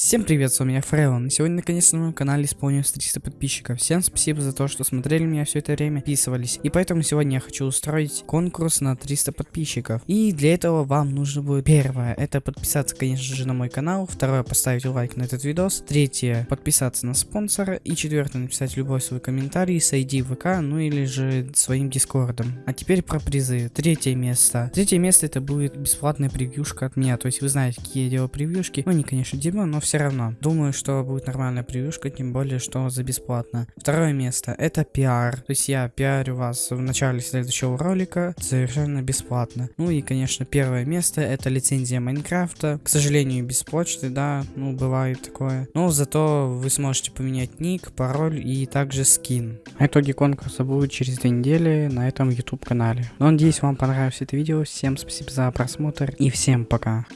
Всем привет, с вами я Фрейлон. Сегодня наконец-то на моем канале исполнилось 300 подписчиков. Всем спасибо за то, что смотрели меня все это время, подписывались. И поэтому сегодня я хочу устроить конкурс на 300 подписчиков. И для этого вам нужно будет первое, это подписаться, конечно же, на мой канал. Второе, поставить лайк на этот видос. Третье, подписаться на спонсора. И четвертое, написать любой свой комментарий с ID ВК, ну или же своим дискордом. А теперь про призы. Третье место. Третье место это будет бесплатная превьюшка от меня. То есть вы знаете, какие я делаю превьюшки. Ну, они, конечно, дерьмо, но все равно. Думаю, что будет нормальная превьюшка, тем более, что за бесплатно. Второе место это пиар. То есть я пиарю вас в начале следующего ролика совершенно бесплатно. Ну и, конечно, первое место это лицензия Майнкрафта. К сожалению, без почты, да, ну бывает такое. Но зато вы сможете поменять ник, пароль и также скин. Итоги конкурса будут через две недели на этом YouTube канале. Но надеюсь, вам понравилось это видео. Всем спасибо за просмотр и всем пока.